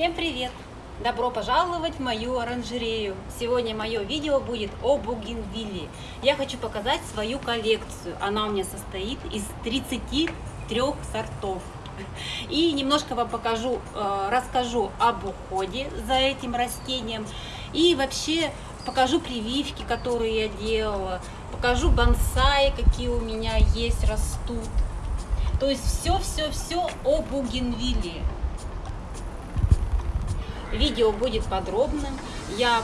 Всем привет! Добро пожаловать в мою оранжерею! Сегодня мое видео будет о бугенвилле. Я хочу показать свою коллекцию. Она у меня состоит из 33 сортов. И немножко вам покажу, э, расскажу об уходе за этим растением. И вообще покажу прививки, которые я делала. Покажу бонсаи, какие у меня есть, растут. То есть все-все-все о бугенвилле. Видео будет подробным. Я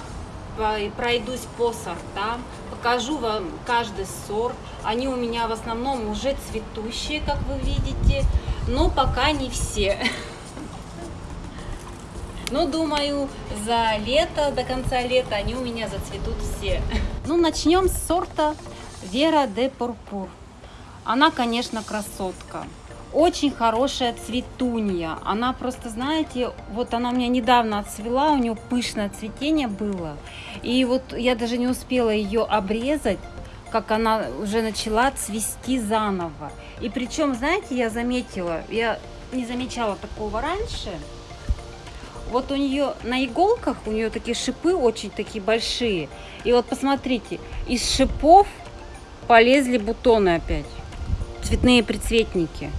пройдусь по сортам, покажу вам каждый сорт. Они у меня в основном уже цветущие, как вы видите, но пока не все. Но думаю, за лето, до конца лета они у меня зацветут все. Ну, начнем с сорта Вера де Пурпур. Она, конечно, красотка очень хорошая цветунья. Она просто, знаете, вот она у меня недавно отцвела, у нее пышное цветение было. И вот я даже не успела ее обрезать, как она уже начала цвести заново. И причем, знаете, я заметила, я не замечала такого раньше. Вот у нее на иголках, у нее такие шипы очень такие большие. И вот посмотрите, из шипов полезли бутоны опять. Цветные прицветники.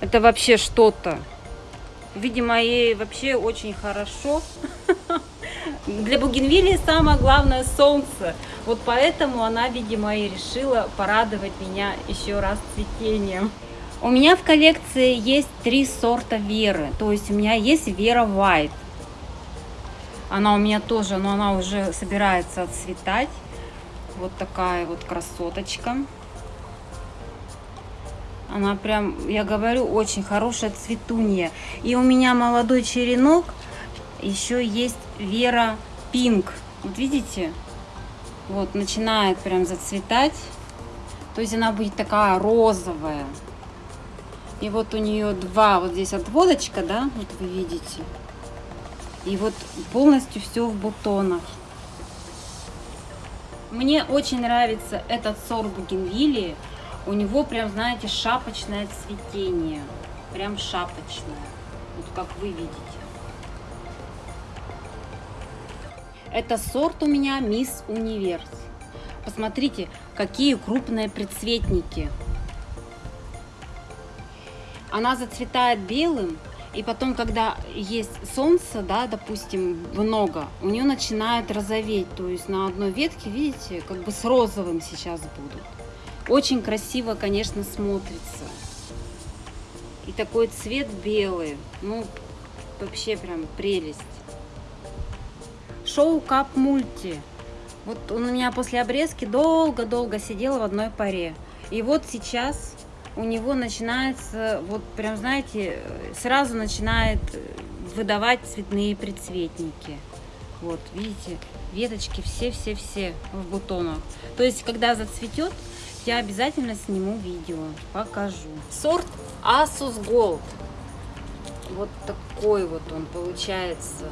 Это вообще что-то. Видимо, ей вообще очень хорошо. Для бугенвилии самое главное солнце. Вот поэтому она, видимо, и решила порадовать меня еще раз цветением. У меня в коллекции есть три сорта веры. То есть у меня есть вера white. Она у меня тоже, но она уже собирается отцветать. Вот такая вот красоточка. Она прям, я говорю, очень хорошая цветунья. И у меня молодой черенок, еще есть Вера Пинк. Вот видите? Вот, начинает прям зацветать. То есть она будет такая розовая. И вот у нее два, вот здесь отводочка, да, вот вы видите. И вот полностью все в бутонах. Мне очень нравится этот сорт бугенвилии. У него прям, знаете, шапочное цветение. Прям шапочное. Вот как вы видите. Это сорт у меня Мисс Универс. Посмотрите, какие крупные предцветники. Она зацветает белым, и потом, когда есть солнце, да, допустим, много, у нее начинает розоветь. То есть на одной ветке, видите, как бы с розовым сейчас будут. Очень красиво, конечно, смотрится. И такой цвет белый. Ну, вообще прям прелесть. Шоу Кап Мульти. Вот он у меня после обрезки долго-долго сидел в одной паре. И вот сейчас у него начинается, вот прям, знаете, сразу начинает выдавать цветные предцветники. Вот, видите, веточки все-все-все в бутонах. То есть, когда зацветет, я обязательно сниму видео, покажу. Сорт Asus Gold. Вот такой вот он получается.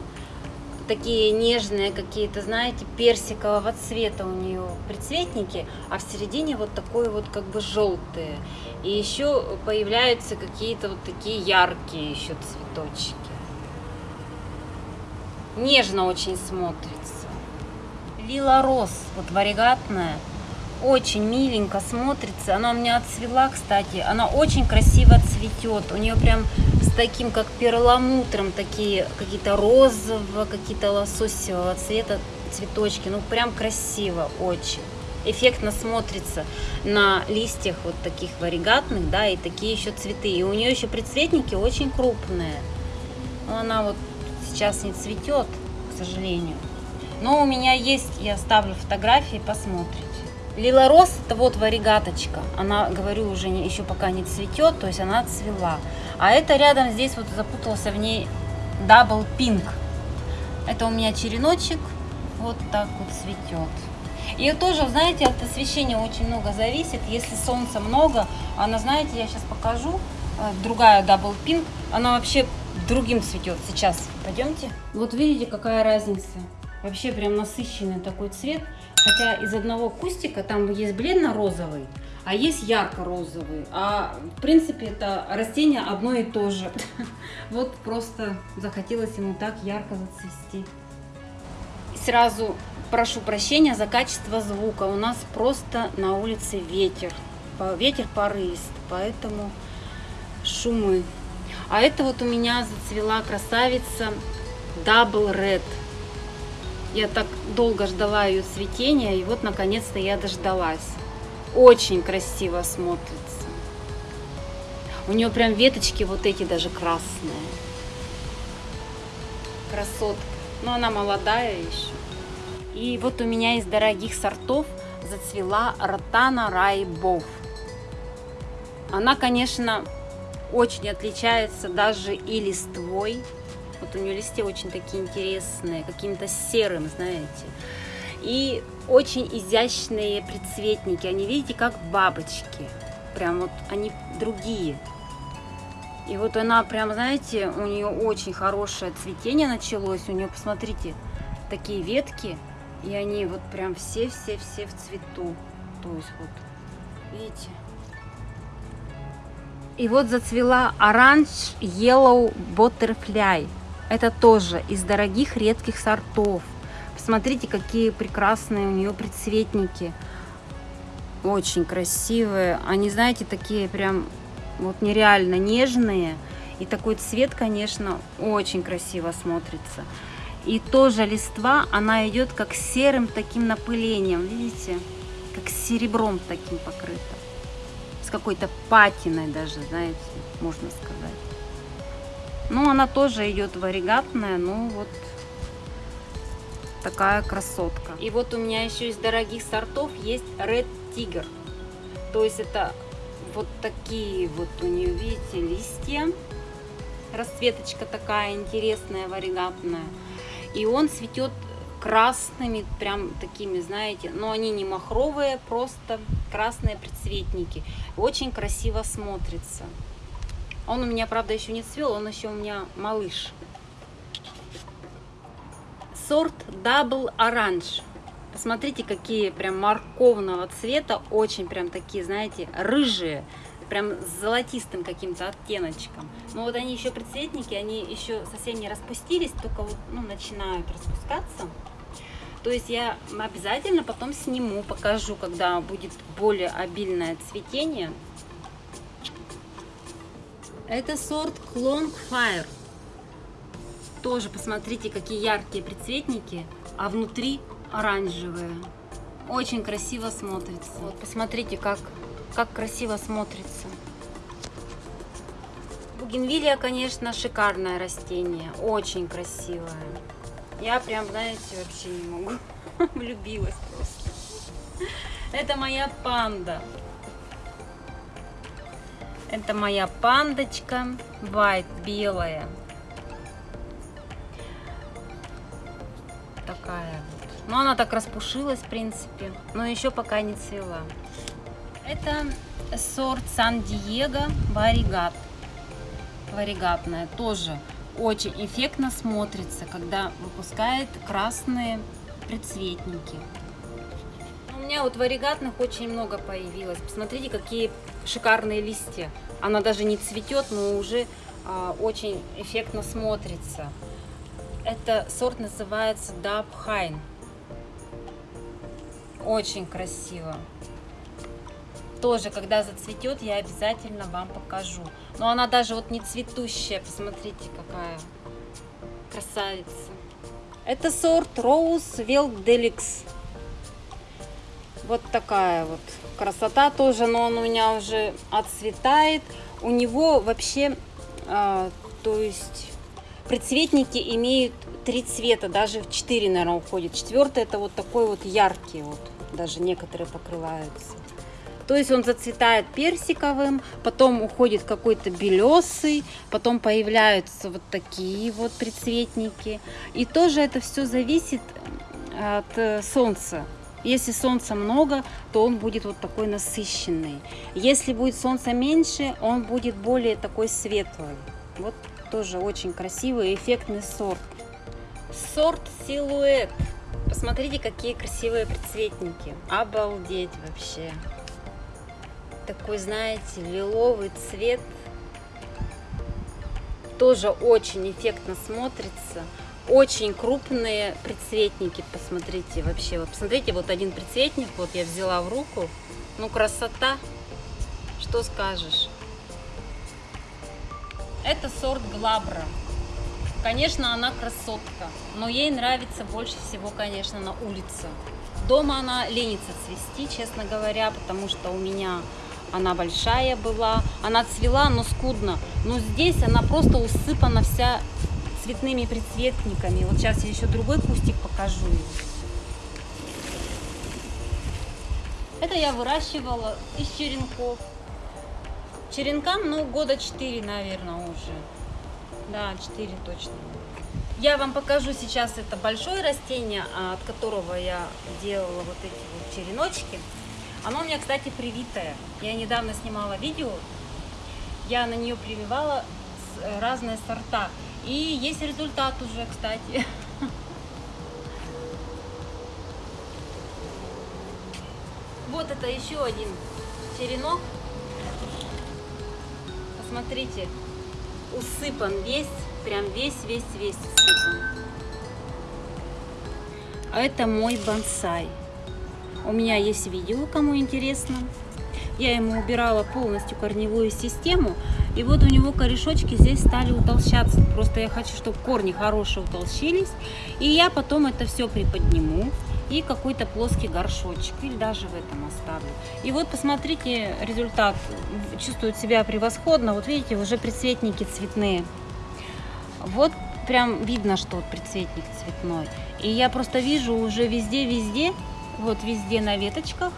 Такие нежные какие-то, знаете, персикового цвета у нее прицветники, а в середине вот такой вот как бы желтые. И еще появляются какие-то вот такие яркие еще цветочки. Нежно очень смотрится. Лила Рос, вот варигатная. Очень миленько смотрится. Она у меня отцвела, кстати. Она очень красиво цветет. У нее прям с таким, как перламутром, такие какие-то розового, какие-то лососевого цвета цветочки. Ну, прям красиво очень. Эффектно смотрится на листьях вот таких варигатных, да, и такие еще цветы. И у нее еще предцветники очень крупные. Но она вот сейчас не цветет, к сожалению. Но у меня есть, я оставлю фотографии, посмотрите. Lila Rose это вот варигаточка. Она, говорю, уже не, еще пока не цветет, то есть она цвела. А это рядом здесь вот запутался в ней double pink. Это у меня череночек вот так вот цветет. И тоже, знаете, от освещения очень много зависит. Если солнца много, она, знаете, я сейчас покажу, э, другая double pink, она вообще другим цветет сейчас. Пойдемте. Вот видите, какая разница. Вообще прям насыщенный такой цвет. Хотя из одного кустика там есть бледно-розовый, а есть ярко-розовый. А в принципе это растение одно и то же. Вот просто захотелось ему так ярко зацвести. Сразу прошу прощения за качество звука. У нас просто на улице ветер. Ветер порыст, поэтому шумы. А это вот у меня зацвела красавица Double Red. Я так долго ждала ее цветения, и вот наконец-то я дождалась. Очень красиво смотрится. У нее прям веточки вот эти даже красные. Красотка. Но она молодая еще. И вот у меня из дорогих сортов зацвела Ротана Райбов. Она, конечно, очень отличается даже и листвой. Вот у нее листья очень такие интересные, каким-то серым, знаете. И очень изящные предцветники. Они, видите, как бабочки. Прям вот они другие. И вот она прям, знаете, у нее очень хорошее цветение началось. У нее, посмотрите, такие ветки. И они вот прям все-все-все в цвету. То есть вот, видите? И вот зацвела оранж Yellow Butterfly. Это тоже из дорогих редких сортов. Посмотрите, какие прекрасные у нее предцветники. Очень красивые. Они, знаете, такие прям вот нереально нежные. И такой цвет, конечно, очень красиво смотрится. И тоже листва, она идет как серым таким напылением, видите? Как серебром таким покрыта. С какой-то патиной даже, знаете, можно сказать. Ну, она тоже идет варигатная, ну вот такая красотка. И вот у меня еще из дорогих сортов есть Red Tiger. То есть это вот такие вот у нее, видите, листья. Расцветочка такая интересная, варигатная. И он цветет красными, прям такими, знаете, но они не махровые, просто красные предцветники. Очень красиво смотрится. Он у меня, правда, еще не цвел, он еще у меня малыш. Сорт Double Orange. Посмотрите, какие прям морковного цвета, очень прям такие, знаете, рыжие прям с золотистым каким-то оттеночком. Но вот они еще предцветники, они еще совсем не распустились, только вот ну, начинают распускаться. То есть я обязательно потом сниму, покажу, когда будет более обильное цветение. Это сорт Clone Fire. Тоже посмотрите, какие яркие предцветники, а внутри оранжевые. Очень красиво смотрится. Вот посмотрите, как как красиво смотрится. Бугенвилия, конечно, шикарное растение, очень красивое. Я прям, знаете, вообще не могу. Влюбилась просто. Это моя панда. Это моя пандочка, white, белая. Такая вот. Ну, она так распушилась, в принципе, но еще пока не цвела. Это сорт Сан-Диего Варигат. Варигатная тоже очень эффектно смотрится, когда выпускает красные предцветники. У меня вот варигатных очень много появилось. Посмотрите, какие шикарные листья. Она даже не цветет, но уже а, очень эффектно смотрится. Это сорт называется Hine. Очень красиво тоже, когда зацветет, я обязательно вам покажу. Но она даже вот не цветущая, посмотрите, какая красавица. Это сорт Rose Wild Deluxe. Вот такая вот красота тоже, но он у меня уже отцветает. У него вообще, а, то есть, предцветники имеют три цвета, даже в четыре, наверное, уходит. Четвертый это вот такой вот яркий, вот даже некоторые покрываются. То есть он зацветает персиковым, потом уходит какой-то белесый, потом появляются вот такие вот прицветники. И тоже это все зависит от э, солнца. Если солнца много, то он будет вот такой насыщенный. Если будет солнца меньше, он будет более такой светлый. Вот тоже очень красивый, эффектный сорт. Сорт силуэт. Посмотрите, какие красивые прицветники. Обалдеть вообще. Такой, знаете, лиловый цвет. Тоже очень эффектно смотрится. Очень крупные прицветники, посмотрите вообще. Вот посмотрите, вот один прицветник, вот я взяла в руку. Ну, красота. Что скажешь? Это сорт Глабра. Конечно, она красотка, но ей нравится больше всего, конечно, на улице. Дома она ленится цвести, честно говоря, потому что у меня она большая была, она цвела, но скудно. Но здесь она просто усыпана вся цветными прицветниками. Вот сейчас я еще другой кустик покажу. Это я выращивала из черенков. Черенкам, ну, года 4, наверное, уже. Да, 4 точно. Я вам покажу сейчас это большое растение, а, от которого я делала вот эти вот череночки. Оно у меня, кстати, привитое. Я недавно снимала видео. Я на нее прививала э, разные сорта. И есть результат уже, кстати. Вот это еще один черенок. Посмотрите, усыпан весь, прям весь-весь-весь усыпан. А это мой бонсай. У меня есть видео, кому интересно. Я ему убирала полностью корневую систему. И вот у него корешочки здесь стали утолщаться. Просто я хочу, чтобы корни хорошие утолщились. И я потом это все приподниму. И какой-то плоский горшочек. Или даже в этом оставлю. И вот посмотрите результат. Чувствует себя превосходно. Вот видите, уже прицветники цветные. Вот прям видно, что вот прицветник цветной. И я просто вижу уже везде-везде, вот везде на веточках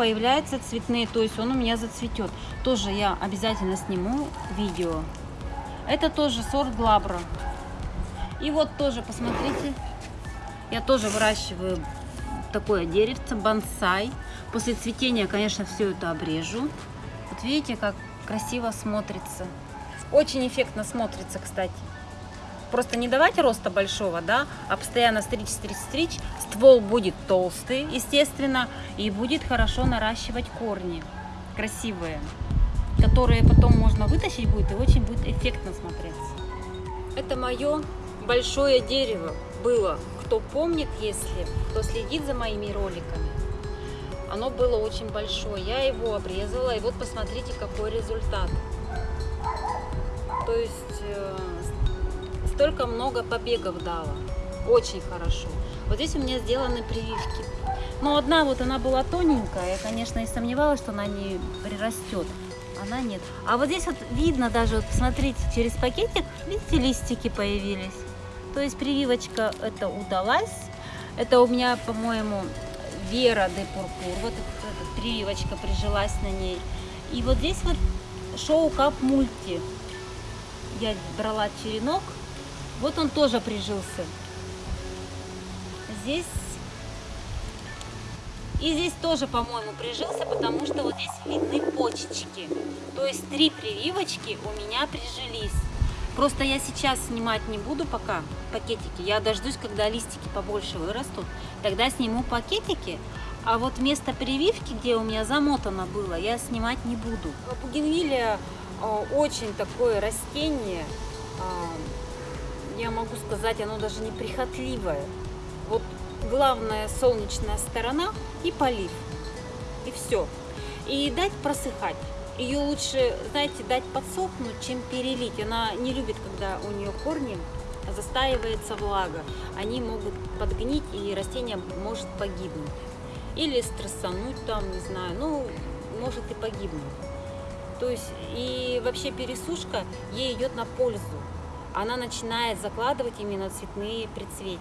появляются цветные, то есть он у меня зацветет. Тоже я обязательно сниму видео. Это тоже сорт Глабра. И вот тоже, посмотрите, я тоже выращиваю такое деревце, бонсай. После цветения, конечно, все это обрежу. Вот видите, как красиво смотрится. Очень эффектно смотрится, кстати. Просто не давать роста большого, да, а постоянно стричь, стричь, стричь. Ствол будет толстый, естественно, и будет хорошо наращивать корни красивые, которые потом можно вытащить будет и очень будет эффектно смотреться. Это мое большое дерево было. Кто помнит, если, кто следит за моими роликами, оно было очень большое. Я его обрезала, и вот посмотрите, какой результат. То есть э, столько много побегов дала. Очень хорошо. Вот здесь у меня сделаны прививки. Но одна вот она была тоненькая. Я, конечно, и сомневалась, что она не прирастет. Она нет. А вот здесь вот видно даже, вот посмотрите, через пакетик, видите, листики появились. То есть прививочка это удалась. Это у меня, по-моему, Вера де Пурпур. Вот эта прививочка прижилась на ней. И вот здесь вот шоу Кап Мульти. Я брала черенок вот он тоже прижился. Здесь и здесь тоже, по-моему, прижился, потому что вот здесь видны почечки. То есть три прививочки у меня прижились. Просто я сейчас снимать не буду пока пакетики. Я дождусь, когда листики побольше вырастут. Тогда сниму пакетики. А вот место прививки, где у меня замотано было, я снимать не буду. Бугенвилия э, очень такое растение э, я могу сказать, оно даже не прихотливое. Вот главная солнечная сторона и полив. И все. И дать просыхать. Ее лучше, знаете, дать подсохнуть, чем перелить. Она не любит, когда у нее корни застаивается влага. Они могут подгнить, и растение может погибнуть. Или стрессануть там, не знаю, ну, может и погибнуть. То есть, и вообще пересушка ей идет на пользу она начинает закладывать именно цветные предцветники.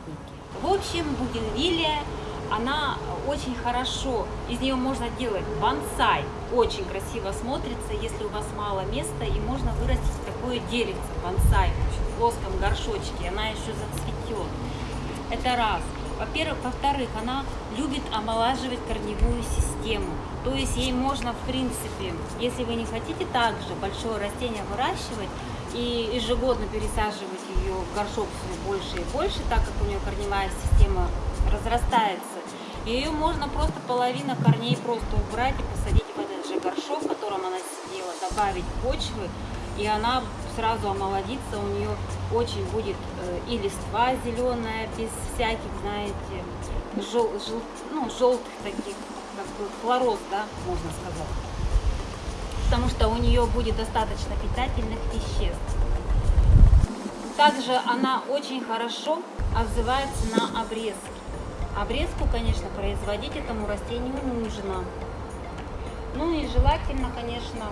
В общем, бугенвилия, она очень хорошо, из нее можно делать бонсай, очень красиво смотрится, если у вас мало места, и можно вырастить такое деревце, бонсай, в плоском горшочке, она еще зацветет. Это раз. Во-первых, во-вторых, она любит омолаживать корневую систему. То есть ей можно, в принципе, если вы не хотите также большое растение выращивать, и ежегодно пересаживать ее в горшок все больше и больше, так как у нее корневая система разрастается. Ее можно просто половина корней просто убрать и посадить в этот же горшок, в котором она сидела, добавить почвы, и она сразу омолодится, у нее очень будет э, и листва зеленая, без всяких, знаете, жел, жел, ну, желтых таких, как бы хлороз, да, можно сказать. Потому что у нее будет достаточно питательных веществ. Также она очень хорошо отзывается на обрезки. Обрезку, конечно, производить этому растению нужно. Ну и желательно, конечно,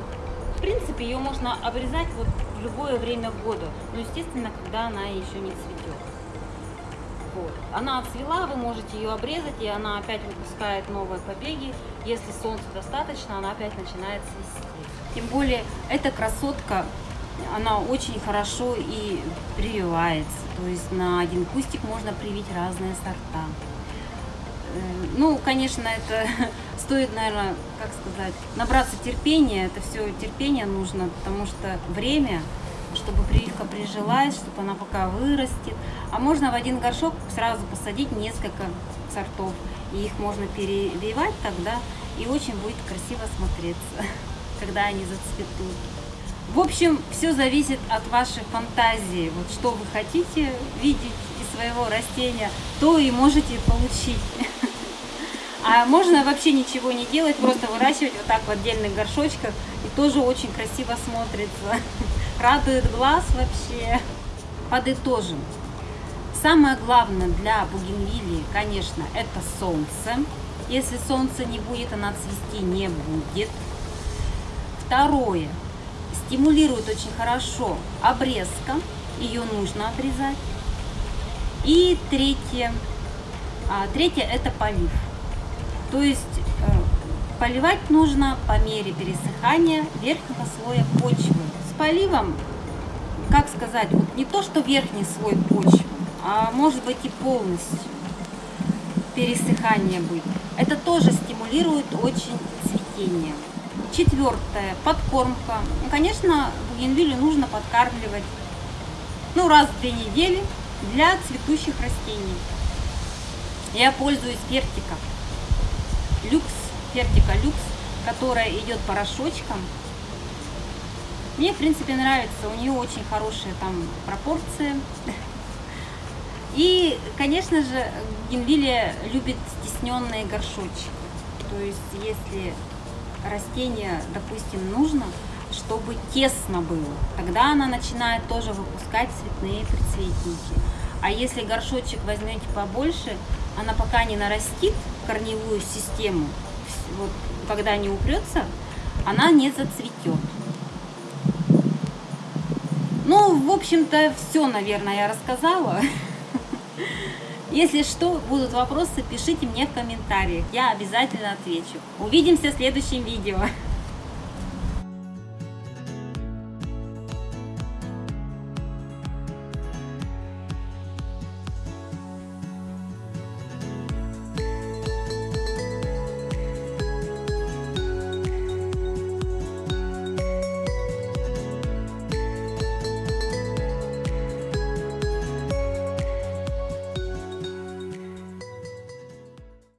в принципе, ее можно обрезать вот в любое время года. Но, естественно, когда она еще не цветет. Вот. Она отцвела, вы можете ее обрезать, и она опять выпускает новые побеги. Если солнца достаточно, она опять начинает цвести. Тем более, эта красотка, она очень хорошо и прививается. То есть на один кустик можно привить разные сорта. Э, ну, конечно, это стоит, наверное, как сказать, набраться терпения. Это все терпение нужно, потому что время, чтобы прививка прижилась, чтобы она пока вырастет. А можно в один горшок сразу посадить несколько сортов. И их можно перевивать тогда, и очень будет красиво смотреться, когда они зацветут. В общем, все зависит от вашей фантазии. Вот что вы хотите видеть из своего растения, то и можете получить. А можно вообще ничего не делать, просто выращивать вот так в отдельных горшочках. И тоже очень красиво смотрится. Радует глаз вообще. Подытожим. Самое главное для бугенвилии, конечно, это солнце. Если солнца не будет, она цвести не будет. Второе. Стимулирует очень хорошо обрезка. Ее нужно обрезать. И третье. А, третье это полив. То есть э, поливать нужно по мере пересыхания верхнего слоя почвы. С поливом, как сказать, вот не то, что верхний слой почвы, а может быть и полностью пересыхание быть. Это тоже стимулирует очень цветение. Четвертое, подкормка. Ну, конечно, бугенвилю нужно подкармливать ну, раз в две недели для цветущих растений. Я пользуюсь вертиком люкс, фертика люкс, которая идет порошочком. Мне, в принципе, нравится. У нее очень хорошие там пропорции. И, конечно же, генвилия любит стесненные горшочки. То есть, если растение, допустим, нужно, чтобы тесно было, тогда она начинает тоже выпускать цветные прицветники. А если горшочек возьмете побольше, она пока не нарастит корневую систему, вот, когда не упрется, она не зацветет. Ну, в общем-то, все, наверное, я рассказала. Если что, будут вопросы, пишите мне в комментариях. Я обязательно отвечу. Увидимся в следующем видео.